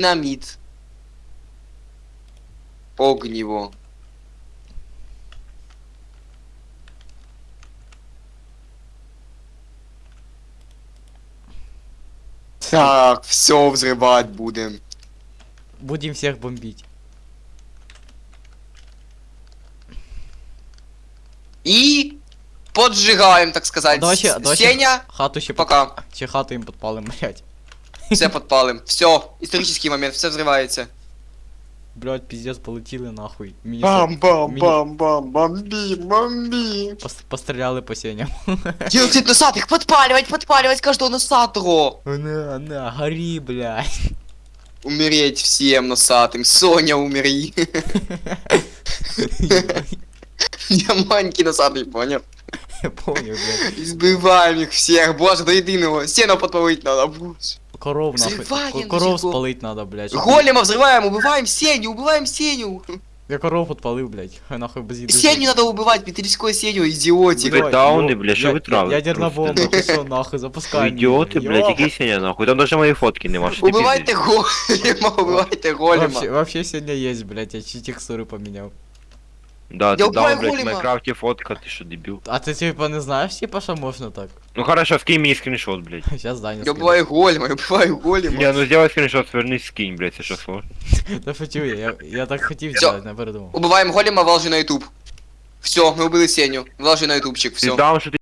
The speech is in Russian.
Динамит. Огниво. Так, все взрывать будем. Будем всех бомбить. И поджигаем, так сказать. Давай давай Сеня, Хату ще пока. Под... Чи хату їм підпалим, блядь. Все подпалим. Все, исторический момент, все взрывается. Блядь, пиздец, полетіли нахуй. Мені Бам, бам, мені- бам, бам, бомби, бомби. пос- Постріляли по сеням. Делать носатых, подпаливать, подпаливать каждого носатого. На, на, гори, блядь. Умереть всем носатым. Соня, умери. Я маленький носатый, понял? Я понял, блядь. Избиваем их всех, боже, до единого. Сено подпалить надо, боже. Коров нахуй. Взрываем Ко- Коров всего. спалить надо, блядь. щоб- Голема взрываем, убиваем Сеню, убиваем Сеню. Я коров подпалив, блядь. Хай нахуй без їди. Сеню надо убивать, металлическую Сеню, идиотик. Блядь, дауни, блядь, що Я- ви травите Ядерна просто? бомба, ти що нахуй, запускай. Ви ідіоти, її. блядь, Йо. який сеня нахуй. Там даже мої фотки нема, що ти Убивайте пиздиш? голема, убивайте голема. Вообще, вообще сегодня есть, блядь, я чуть текстуры поменял. Да, Я ти убиваю дав, блядь, в голема. Майнкрафті фотка, ти що, дебіл? А ты типа не знаешь, типа, что можно так? Ну хорошо, скинь мені скріншот, блядь. Сейчас Даня Я скинет. убиваю голема, я убиваю голема. Не, ну сделай скріншот, свернись, скинь, блядь, це що сложно. Да шучу я, я, я так хотів Всё. сделать, не передумав. Убиваем голема, выложи на YouTube. Все, мы убили Сеню. Выложи на ютубчик, Ти все. даун, що ти